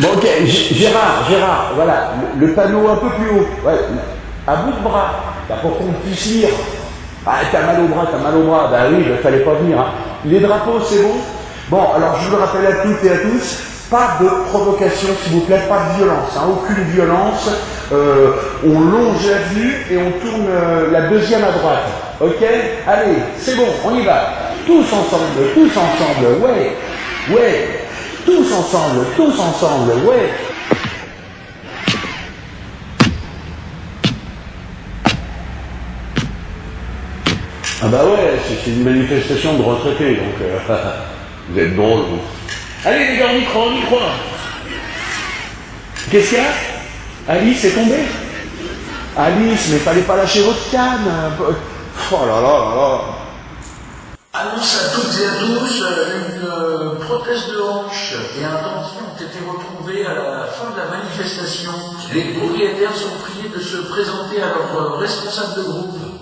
Bon, ok, Gérard, Gérard, voilà, le, panneau un peu plus haut. Ouais, à bout de bras, là, pour qu'on puisse lire. Ah, t'as mal au bras, t'as mal au bras. Bah oui, il fallait pas venir. hein. Les drapeaux, c'est bon? Bon, alors je vous le rappelle à toutes et à tous, pas de provocation, s'il vous plaît, pas de violence, hein, aucune violence. Euh, on longe la vue et on tourne euh, la deuxième à droite. Ok? Allez, c'est bon, on y va. Tous ensemble, tous ensemble, ouais, ouais. Tous ensemble, tous ensemble, ouais. Ah bah ouais, c'est une manifestation de retraités, donc euh, vous êtes drôles, vous. Allez les gars, on y croit, on y croit. Qu'est-ce qu'il y a? Alice est tombée? Alice, mais fallait pas lâcher votre canne. Oh là là là là. Annonce à toutes et à tous euh, une euh, prothèse de hanche et un dentier ont été retrouvés à la fin de la manifestation. Les propriétaires sont priés de se présenter à leur euh, responsable de groupe.